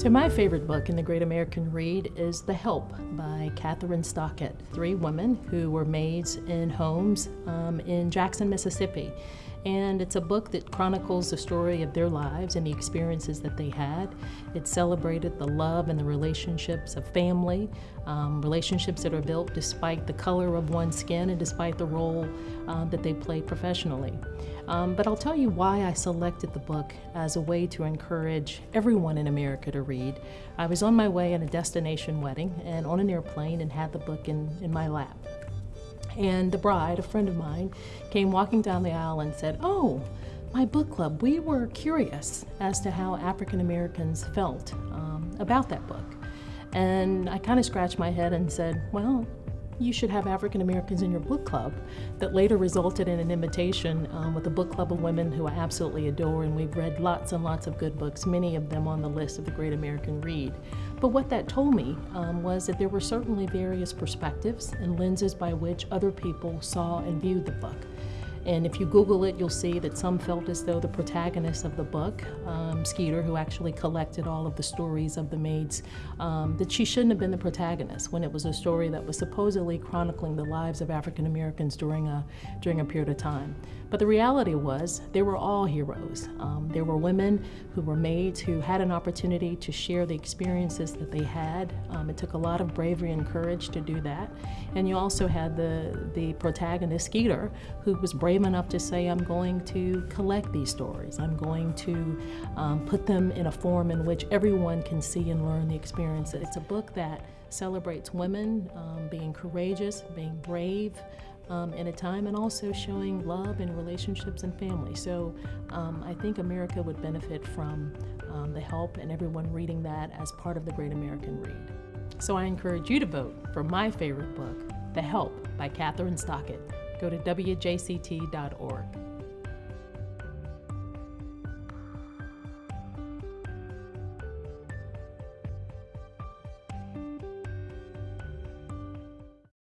So my favorite book in the Great American Read is The Help by Kathryn Stockett. Three women who were maids in homes um, in Jackson, Mississippi. And it's a book that chronicles the story of their lives and the experiences that they had. It celebrated the love and the relationships of family, um, relationships that are built despite the color of one's skin and despite the role uh, that they play professionally. Um, but I'll tell you why I selected the book as a way to encourage everyone in America to read. I was on my way in a destination wedding and on an airplane and had the book in, in my lap. And the bride, a friend of mine, came walking down the aisle and said, Oh, my book club, we were curious as to how African Americans felt um, about that book. And I kind of scratched my head and said, Well, you should have African Americans in your book club that later resulted in an invitation um, with a book club of women who I absolutely adore and we've read lots and lots of good books, many of them on the list of the Great American Read. But what that told me um, was that there were certainly various perspectives and lenses by which other people saw and viewed the book. And if you Google it, you'll see that some felt as though the protagonist of the book, um, Skeeter, who actually collected all of the stories of the maids, um, that she shouldn't have been the protagonist when it was a story that was supposedly chronicling the lives of African Americans during a, during a period of time. But the reality was they were all heroes. Um, there were women who were maids who had an opportunity to share the experiences that they had. Um, it took a lot of bravery and courage to do that. And you also had the, the protagonist, Skeeter, who was brave brave enough to say, I'm going to collect these stories. I'm going to um, put them in a form in which everyone can see and learn the experience. It's a book that celebrates women um, being courageous, being brave, um, in a time and also showing love in relationships and family. So um, I think America would benefit from um, the help and everyone reading that as part of the Great American Read. So I encourage you to vote for my favorite book, The Help by Kathryn Stockett go to wjct.org.